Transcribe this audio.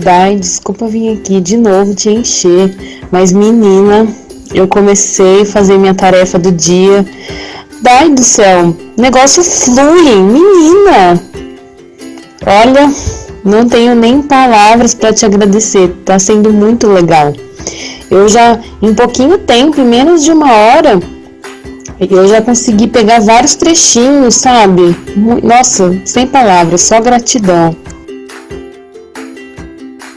Dai, desculpa vir aqui de novo te encher, mas menina, eu comecei a fazer minha tarefa do dia. Dai do céu, negócio flui, menina. Olha, não tenho nem palavras para te agradecer, tá sendo muito legal. Eu já, em pouquinho tempo, em menos de uma hora, eu já consegui pegar vários trechinhos, sabe? Nossa, sem palavras, só gratidão.